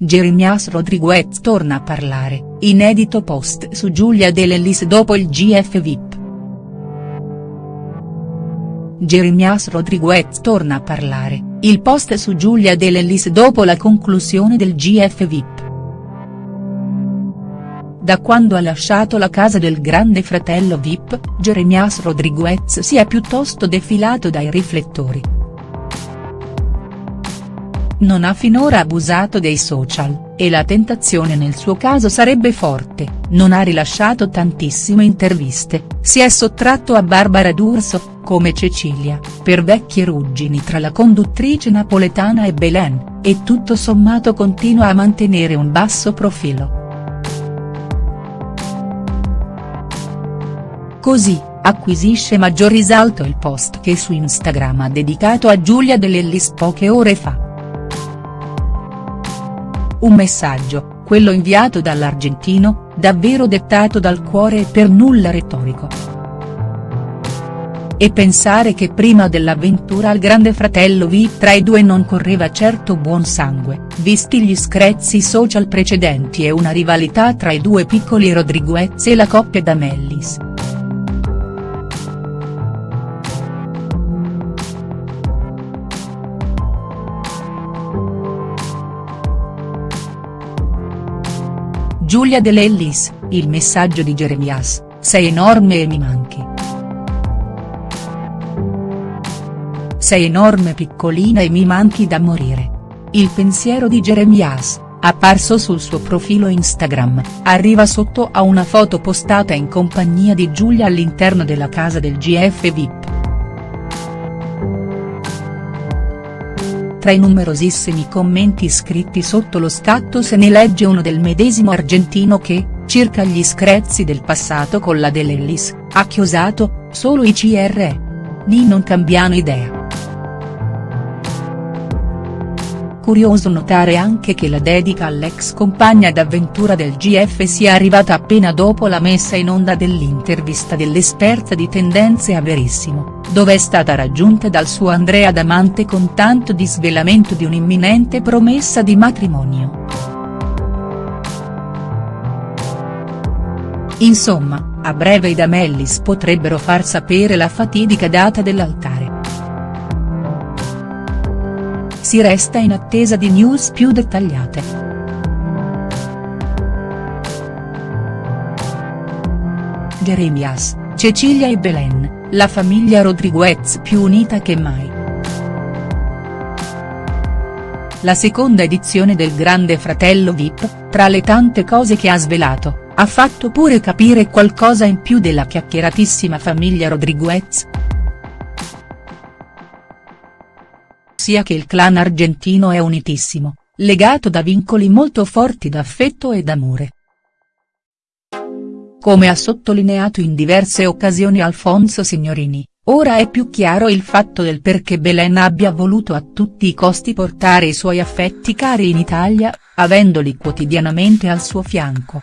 Jeremias Rodriguez torna a parlare, inedito post su Giulia De Lellis dopo il GF VIP. Jeremias Rodriguez torna a parlare, il post su Giulia De Lellis dopo la conclusione del GF VIP. Da quando ha lasciato la casa del grande fratello Vip, Jeremias Rodriguez si è piuttosto defilato dai riflettori. Non ha finora abusato dei social, e la tentazione nel suo caso sarebbe forte, non ha rilasciato tantissime interviste, si è sottratto a Barbara D'Urso, come Cecilia, per vecchie ruggini tra la conduttrice napoletana e Belen, e tutto sommato continua a mantenere un basso profilo. Così, acquisisce maggior risalto il post che su Instagram ha dedicato a Giulia Dell'Ellis poche ore fa. Un messaggio, quello inviato dall'argentino, davvero dettato dal cuore e per nulla retorico. E pensare che prima dell'avventura al grande fratello V tra i due non correva certo buon sangue, visti gli screzi social precedenti e una rivalità tra i due piccoli Rodriguez e la coppia d'Amellis. Giulia De Lellis, il messaggio di Jeremias, sei enorme e mi manchi. Sei enorme piccolina e mi manchi da morire. Il pensiero di Jeremias, apparso sul suo profilo Instagram, arriva sotto a una foto postata in compagnia di Giulia all'interno della casa del GF VIP. Tra i numerosissimi commenti scritti sotto lo scatto se ne legge uno del medesimo argentino che, circa gli screzi del passato con la Dell'Ellis, ha chiosato, solo i CR. Ni non cambiano idea. Curioso notare anche che la dedica all'ex compagna d'avventura del GF sia arrivata appena dopo la messa in onda dell'intervista dell'esperta di tendenze a Verissimo, dove è stata raggiunta dal suo Andrea Damante con tanto di svelamento di un'imminente promessa di matrimonio. Insomma, a breve i Damellis potrebbero far sapere la fatidica data dell'altare. Si resta in attesa di news più dettagliate. Jeremias, Cecilia e Belen, la famiglia Rodriguez più unita che mai. La seconda edizione del Grande Fratello Vip, tra le tante cose che ha svelato, ha fatto pure capire qualcosa in più della chiacchieratissima famiglia Rodriguez. Sia che il clan argentino è unitissimo, legato da vincoli molto forti d'affetto e d'amore. Come ha sottolineato in diverse occasioni Alfonso Signorini, ora è più chiaro il fatto del perché Belen abbia voluto a tutti i costi portare i suoi affetti cari in Italia, avendoli quotidianamente al suo fianco.